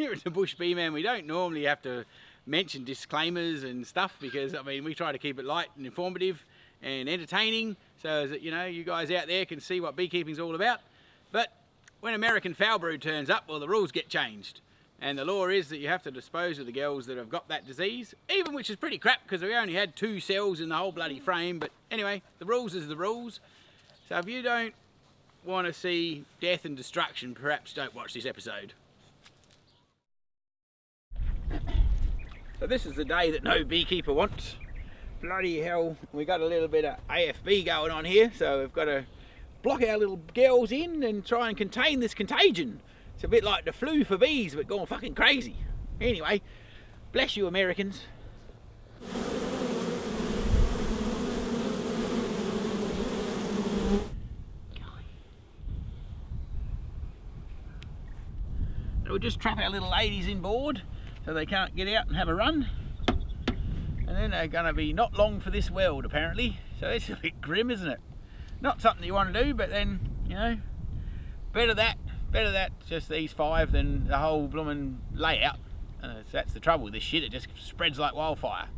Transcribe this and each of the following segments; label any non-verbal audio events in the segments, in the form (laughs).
here at the Bush Bee Man, we don't normally have to mention disclaimers and stuff because I mean we try to keep it light and informative and entertaining so that you know you guys out there can see what beekeeping's all about. But when American foul brood turns up, well the rules get changed. And the law is that you have to dispose of the girls that have got that disease, even which is pretty crap because we only had two cells in the whole bloody frame. But anyway, the rules is the rules. So if you don't want to see death and destruction, perhaps don't watch this episode. So this is the day that no beekeeper wants. Bloody hell, we got a little bit of AFB going on here, so we've got to block our little girls in and try and contain this contagion. It's a bit like the flu for bees, but going fucking crazy. Anyway, bless you Americans. we'll just trap our little ladies inboard so they can't get out and have a run. And then they're going to be not long for this world apparently. So it's a bit grim, isn't it? Not something you want to do, but then, you know, better that, better that, just these five than the whole blooming layout. Uh, that's the trouble with this shit, it just spreads like wildfire.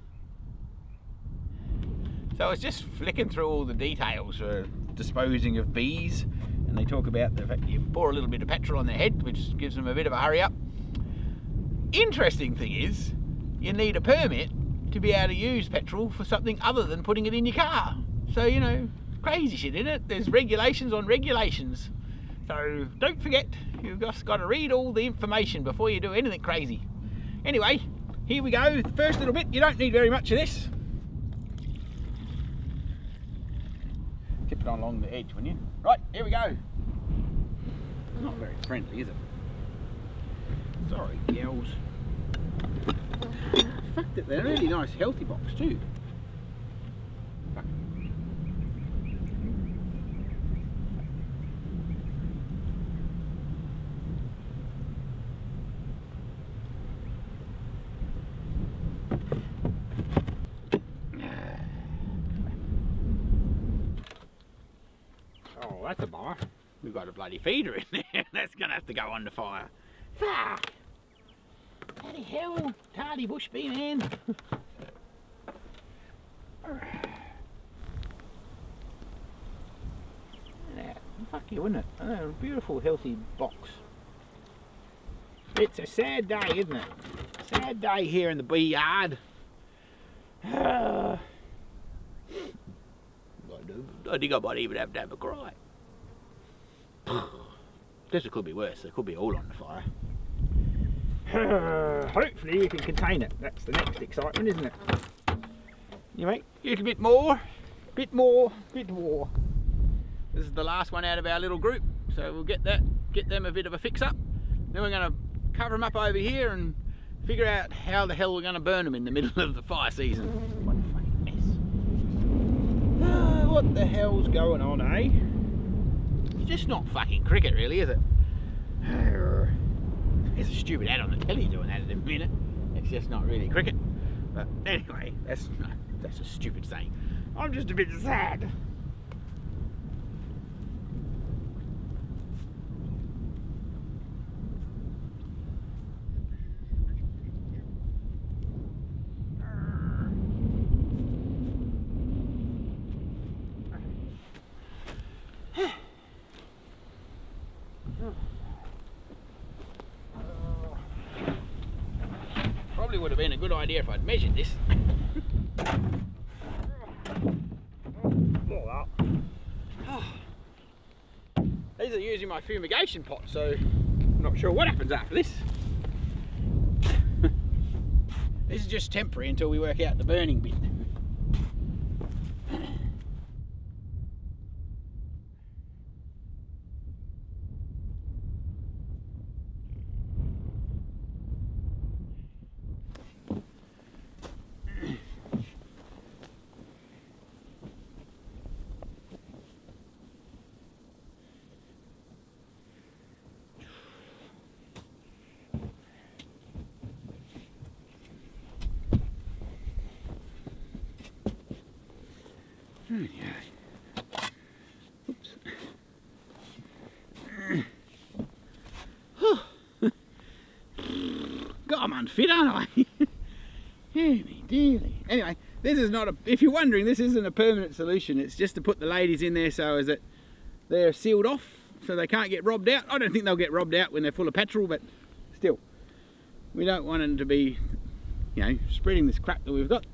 So I was just flicking through all the details for disposing of bees and they talk about the fact you pour a little bit of petrol on their head which gives them a bit of a hurry up. Interesting thing is you need a permit to be able to use petrol for something other than putting it in your car. So you know, crazy shit in it. There's regulations on regulations. So don't forget, you've just got to read all the information before you do anything crazy. Anyway, here we go. First little bit, you don't need very much of this. tip it on along the edge, wouldn't you? Right, here we go. Not very friendly, is it? Sorry, girls. Fuck it, they're a really nice healthy box too. Oh, that's a bar. We've got a bloody feeder in there. (laughs) that's going to have to go under fire. Fuck! Bloody hell, tardy bush bee man. (sighs) you, wouldn't it? Oh, a beautiful, healthy box. It's a sad day, isn't it? Sad day here in the bee yard. (sighs) I think I might even have to have a cry. (sighs) Guess it could be worse. It could be all on the fire. (coughs) Hopefully we can contain it. That's the next excitement, isn't it? You make a little bit more, bit more, bit more. This is the last one out of our little group, so we'll get that, get them a bit of a fix up. Then we're going to cover them up over here and figure out how the hell we're going to burn them in the middle of the fire season. What a fucking mess. Ah, (sighs) what the hell's going on, eh? It's just not fucking cricket really, is it? (sighs) There's a stupid ad on the telly doing that in a minute. It's just not really cricket. But anyway, that's that's a stupid saying. I'm just a bit sad. would have been a good idea if I'd measured this. (sighs) These are using my fumigation pot, so I'm not sure what happens after this. (laughs) this is just temporary until we work out the burning bit. Hmm, yeah. Oops. God, I'm unfit, aren't I? Henny dearly. Anyway, this is not a, if you're wondering, this isn't a permanent solution. It's just to put the ladies in there so as that they're sealed off so they can't get robbed out. I don't think they'll get robbed out when they're full of petrol, but still, we don't want them to be, you know, spreading this crap that we've got.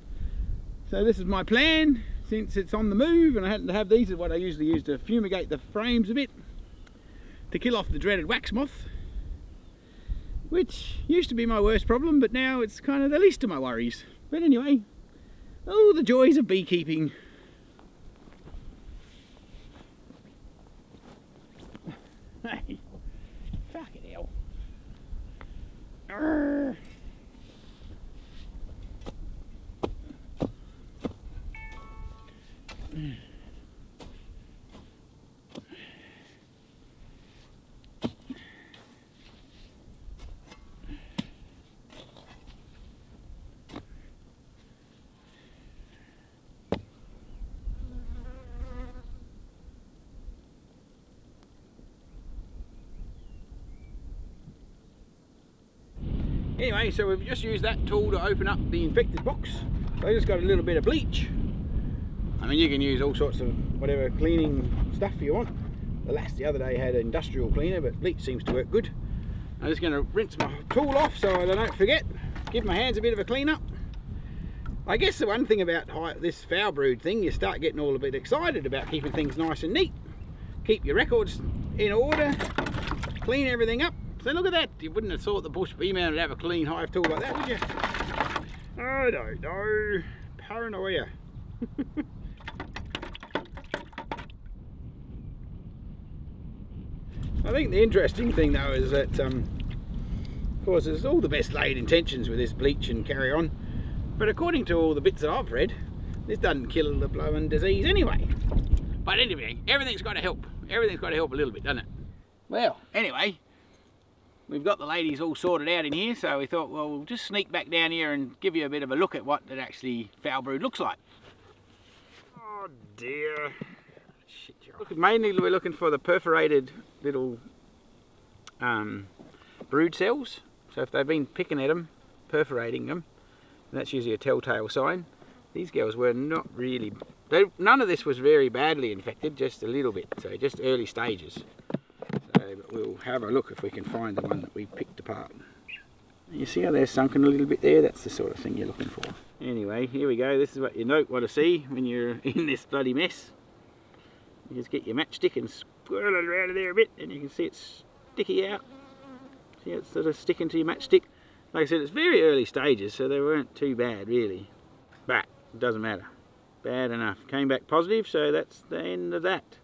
So this is my plan since it's on the move and I had to have these is what I usually use to fumigate the frames a bit to kill off the dreaded wax moth which used to be my worst problem but now it's kind of the least of my worries. But anyway oh the joys of beekeeping. Hey fucking hell. Arrgh. Anyway, so we've just used that tool to open up the infected box. So I just got a little bit of bleach. I mean, you can use all sorts of whatever cleaning stuff you want. The last the other day had an industrial cleaner, but bleach seems to work good. I'm just going to rinse my tool off so I don't forget. Give my hands a bit of a clean up. I guess the one thing about this foul brood thing, you start getting all a bit excited about keeping things nice and neat. Keep your records in order, clean everything up, so look at that. You wouldn't have thought the bush bee man would have a clean hive tool like that, would you? I don't know. Paranoia. (laughs) I think the interesting thing though is that, um, of course, there's all the best laid intentions with this bleach and carry on, but according to all the bits that I've read, this doesn't kill the blowing disease anyway. But anyway, everything's got to help. Everything's got to help a little bit, doesn't it? Well, anyway, we've got the ladies all sorted out in here so we thought well we'll just sneak back down here and give you a bit of a look at what it actually foul brood looks like. Oh dear. Look, mainly we're looking for the perforated little um, brood cells. So if they've been picking at them perforating them that's usually a telltale sign. These girls were not really they, none of this was very badly infected just a little bit so just early stages we'll have a look if we can find the one that we picked apart. You see how they're sunken a little bit there? That's the sort of thing you're looking for. Anyway, here we go. This is what you don't want to see when you're (laughs) in this bloody mess. You just get your matchstick and swirl it around there a bit and you can see it's sticky out. See it's sort of sticking to your matchstick. Like I said, it's very early stages, so they weren't too bad really. But it doesn't matter. Bad enough. Came back positive, so that's the end of that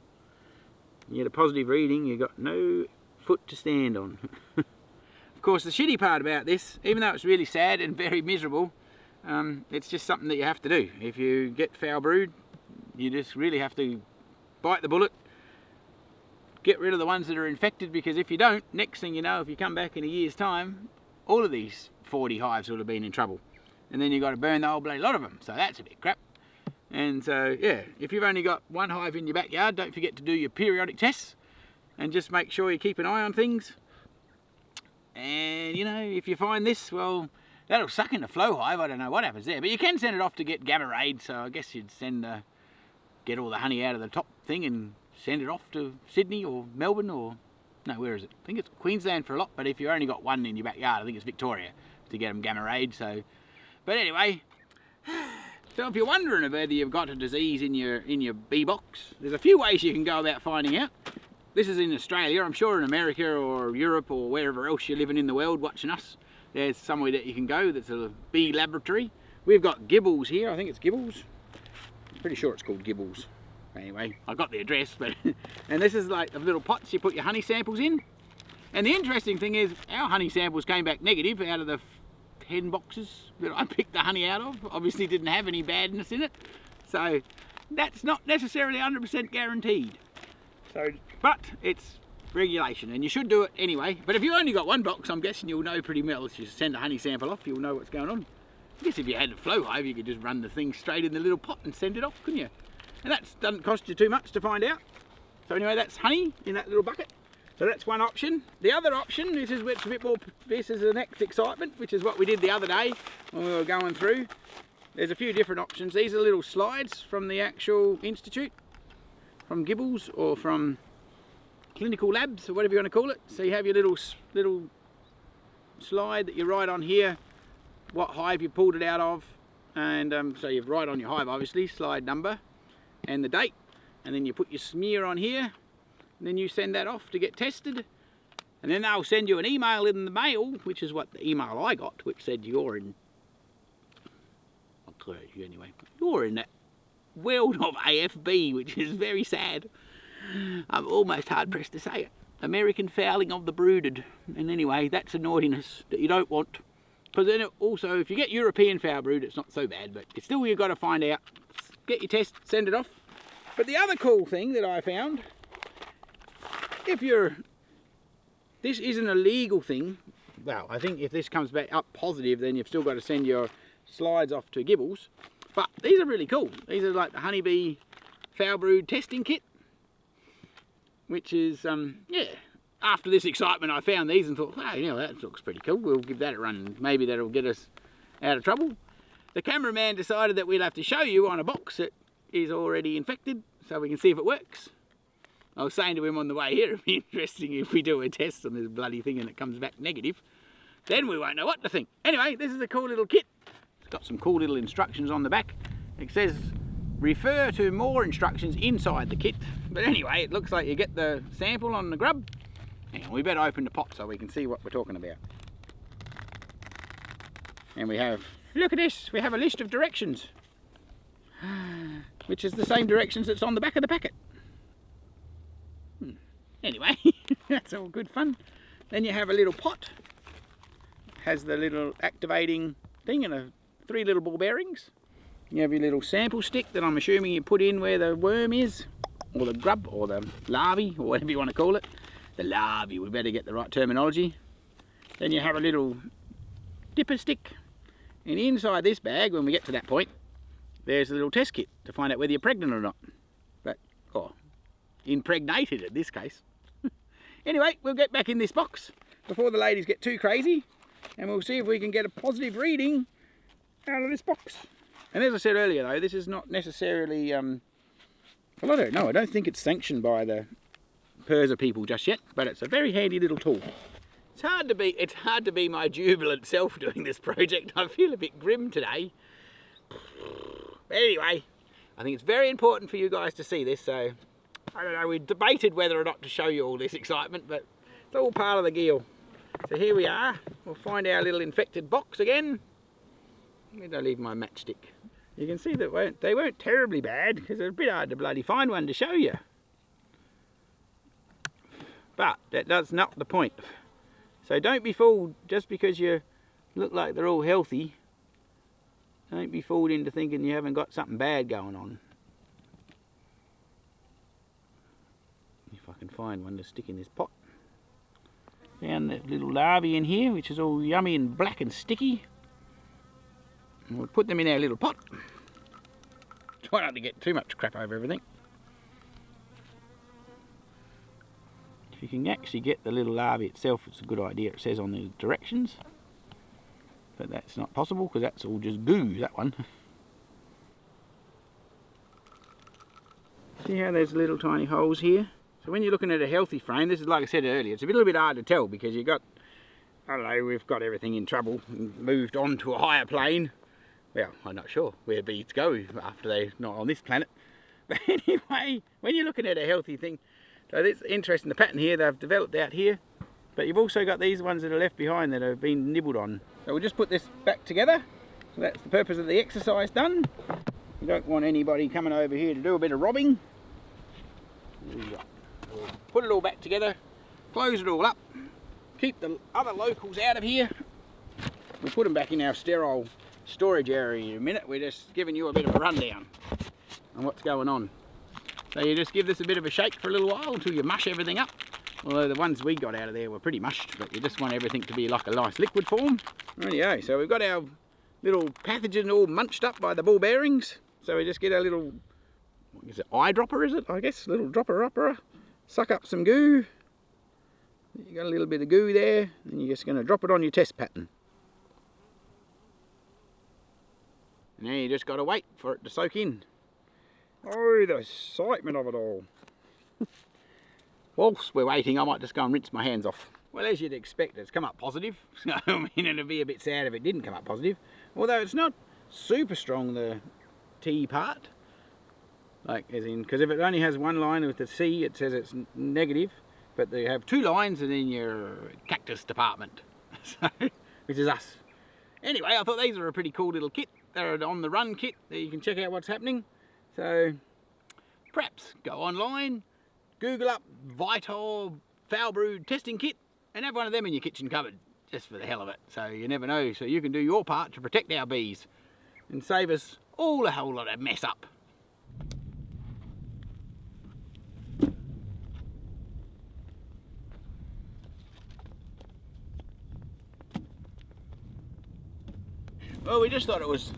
you get a positive reading, you've got no foot to stand on. of course, the shitty part about this, even though it's really sad and (laughs) very miserable, um, it's just something that you have to do. If you get foul brood, you just really have to bite the bullet, get rid of the ones that are infected, because if you don't, next thing you know, if you come back in a year's time, all of these 40 hives will have been in trouble. And then you've got to burn the whole bloody lot of them, so that's a bit crap. And so, yeah, if you've only got one hive in your backyard, don't forget to do your periodic tests and just make sure you keep an eye on things. And, you know, if you find this, well, that'll suck in the flow hive. I don't know what happens there. But you can send it off to get gamma raid. So I guess you'd send, uh, get all the honey out of the top thing and send it off to Sydney or Melbourne or, no, where is it? I think it's Queensland for a lot. But if you only got one in your backyard, I think it's Victoria to get them gamma raid. So, but anyway, (sighs) so if you're wondering whether you've got a disease in your in your bee box, there's a few ways you can go about finding out. This is in Australia, I'm sure in America or Europe or wherever else you're living in the world watching us, there's somewhere that you can go that's a bee laboratory. We've got Gibbles here, I think it's Gibbles. I'm pretty sure it's called Gibbles. Anyway, I've got the address, but (laughs) and this is like the little pots you put your honey samples in. And the interesting thing is, our honey samples came back negative out of the 10 boxes that I (laughs) picked the honey out of. Obviously didn't have any badness in it. So that's not necessarily 100% guaranteed. So, but it's regulation and you should do it anyway. But if you only got one box, I'm guessing you'll know pretty well. If you send a honey sample off, you'll know what's going on. I guess if you had a flow hive, you could just run the thing straight in the little pot and send it off, couldn't you? And that doesn't cost you too much to find out. So anyway, that's honey in that little bucket. So that's one option. The other option, this is what's a bit more, this is the next excitement, which is what we did the other day when we were going through. There's a few different options. These are little slides from the actual institute, from Gibbles or from clinical labs or whatever you want to call it. So you have your little little slide that you write on here, what hive you pulled it out of, and um, so you write on your hive obviously, slide number and the date, and then you put your smear on here, and then you send that off to get tested and then they'll send you an email in the mail which is what the email I got which said you're in I'll tell you anyway you're in that world of AFB which is very sad. I'm almost hard pressed to say it. American fouling of the brooded. And anyway that's a naughtiness that you don't want. Because then also if you get European foul brood it's not so bad but still you've got to find out. Get your test send it off. But the other cool thing that I found if you're, this isn't a legal thing, well, I think if this comes back up positive, then you've still got to send your slides off to Gibbles. But these are really cool. These are like the honeybee foul brood testing kit, which is, um, yeah, after this excitement, I found these and thought, hey, you know, that looks pretty cool. We'll give that a run. Maybe that'll get us out of trouble. The cameraman decided that we'd have to show you on a box that is already infected so we can see if it works. I was saying to him on the way here, (laughs) it'd be interesting if we do a test on this bloody thing and it comes back negative. Then we won't know what to think. Anyway, this is a cool little kit. Got some cool little instructions on the back. It says refer to more instructions inside the kit. But anyway, it looks like you get the sample on the grub. And we better open the pot so we can see what we're talking about. And we have, look at this, we have a list of directions. Which is the same directions that's on the back of the packet. Hmm. Anyway, (laughs) that's all good fun. Then you have a little pot. Has the little activating thing and a, three little ball bearings. You have your little sample stick that I'm assuming you put in where the worm is, or the grub, or the larvae, or whatever you want to call it. The larvae, we better get the right terminology. Then you have a little dipper stick. And inside this bag, when we get to that point, there's a little test kit to find out whether you're pregnant or not. But, oh, impregnated in this case. (laughs) Anyway, we'll get back in this box before the ladies get too crazy and we'll see if we can get a positive reading out of this box. And as I said earlier though, this is not necessarily, um, well I don't know, I don't think it's sanctioned by the PIRSA people just yet, but it's a very handy little tool. It's hard to be, it's hard to be my jubilant self (laughs) doing this project. I feel a bit grim today. Anyway, I think it's very important for you guys to see this, so I don't know, we debated whether or not to show you all this excitement, but it's all part of the deal. So here we are, we'll find our little infected box again. Where did I leave my matchstick? You can see that they weren't terribly bad, because it's a bit hard to bloody find one to show you. But that does not the point. So don't be fooled just because you look like they're all healthy. Don't be fooled into thinking you haven't got something bad going on. If I can find one to stick in this pot. Found that little larvae in here, which is all yummy and black and sticky. And we'll put them in our little pot. Try not to get too much crap over everything. If you can actually get the little larvae itself, it's a good idea. It says on the directions. But that's not possible because that's all just goo, that one. (laughs) See how there's little tiny holes here? So when you're looking at a healthy frame, this is like I said earlier, it's a little bit hard to tell because you've got, I don't know, we've got everything in trouble and moved on to a higher plane. Well, I'm not sure where bees go after they're not on this planet. (laughs) But anyway, when you're looking at a healthy thing, so it's interesting, the pattern here they've developed out here, but you've also got these ones that are left behind that have been nibbled on. So we'll just put this back together. So that's the purpose of the exercise done. We don't want anybody coming over here to do a bit of robbing put it all back together, close it all up, keep the other locals out of here. We'll put them back in our sterile storage area in a minute. We're just giving you a bit of a rundown on what's going on. So you just give this a bit of a shake for a little while until you mush everything up. Although the ones we got out of there were pretty mushed, but you just want everything to be like a nice liquid form. Rightio, so we've got our little pathogen all munched up by the ball bearings. So we just get our little, what is it, eyedropper is it, I guess? Little dropper upper suck up some goo You got a little bit of goo there, and you're just going to drop it on your test pattern. Then you just got to wait for it to soak in. Oh, the excitement of it all. (laughs) Whilst we're waiting, I might just go and rinse my hands off. Well, as you'd expect, it's come up positive. (laughs) I mean, it'd be a bit sad if it didn't come up positive. Although it's not super strong, the T part. Like, as in, because if it only has one line with the C, it says it's negative. But they have two lines and then your cactus department, (laughs) so, which is us. Anyway, I thought these were a pretty cool little kit. They're on the run kit that you can check out what's happening. So perhaps go online, Google up Vital foul brood testing kit and have one of them in your kitchen cupboard just for the hell of it. So you never know. So you can do your part to protect our bees and save us all a whole lot of mess up. Well, we just thought it was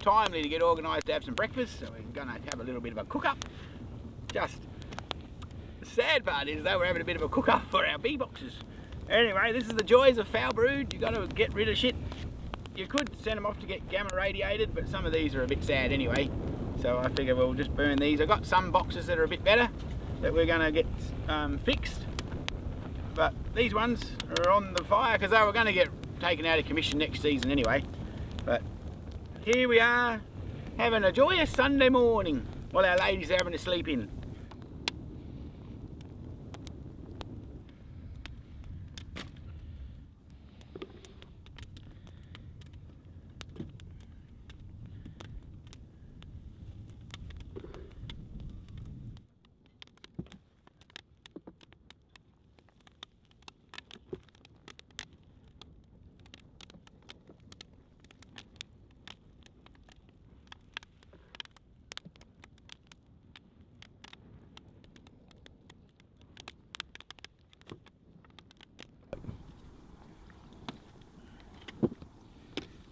timely to get organised to have some breakfast, so we're going to have a little bit of a cook-up. Just, the sad part is though we're having a bit of a cook-up for our bee boxes. Anyway, this is the joys of foul brood. You've got to get rid of shit. You could send them off to get gamma radiated, but some of these are a bit sad anyway. So I figure we'll just burn these. I've got some boxes that are a bit better that we're going to get um, fixed. But these ones are on the fire because they were going to get taken out of commission next season anyway. Here we are having a joyous Sunday morning while our ladies are having a sleep in.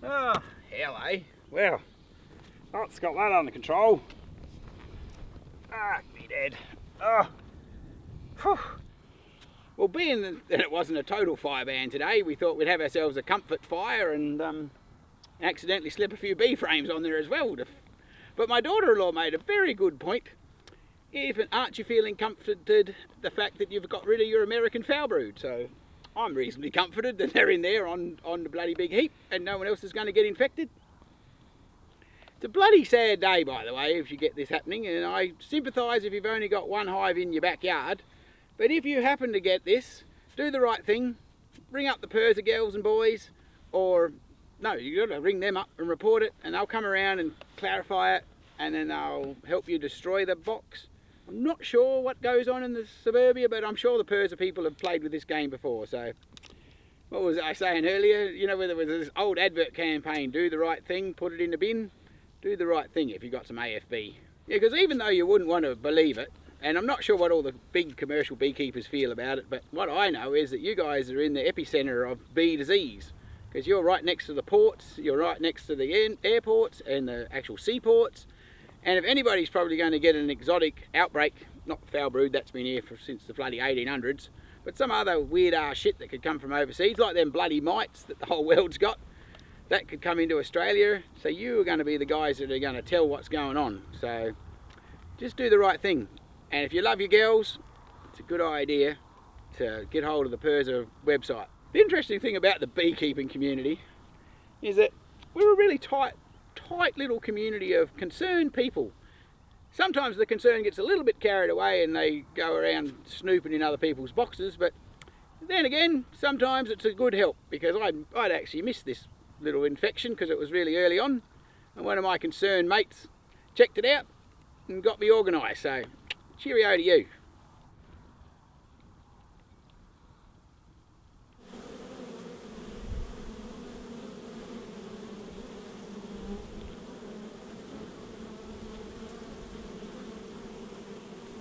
Oh, hell eh? Well, that's got that under control. Ah, me dead. Oh. Whew. Well, being that it wasn't a total fire ban today, we thought we'd have ourselves a comfort fire and um, accidentally slip a few B-frames on there as well. But my daughter-in-law made a very good point. Even aren't you feeling comforted the fact that you've got rid of your American foul brood? So I'm reasonably comforted that they're in there on, on the bloody big heap and no one else is going to get infected. It's a bloody sad day, by the way, if you get this happening, and I sympathise if you've only got one hive in your backyard. But if you happen to get this, do the right thing. Ring up the PIRSA girls and boys, or no, you've got to ring them up and report it, and they'll come around and clarify it, and then they'll help you destroy the box. I'm not sure what goes on in the suburbia, but I'm sure the PIRSA people have played with this game before. So, what was I saying earlier? You know, where there was this old advert campaign, do the right thing, put it in the bin. Do the right thing if you've got some AFB. Yeah, because even though you wouldn't want to believe it, and I'm not sure what all the big commercial beekeepers feel about it, but what I know is that you guys are in the epicenter of bee disease because you're right next to the ports, you're right next to the airports and the actual seaports, and if anybody's probably going to get an exotic outbreak, not foul brood, that's been here for, since the bloody 1800s, but some other weird ass shit that could come from overseas, like them bloody mites that the whole (laughs) world's got, that could come into Australia. So you are going to be the guys that are going to tell what's going on. So just do the right thing. And if you love your girls, it's a good idea to get hold of the PIRSA website. The interesting thing about the beekeeping community is that we're a really tight tight little community of concerned people. Sometimes the concern gets a little bit carried away and they go around snooping in other people's boxes, but then again, sometimes it's a good help because I'd, I'd actually missed this little infection because it was really early on and one of my concerned mates checked it out and got me organised, so cheerio to you.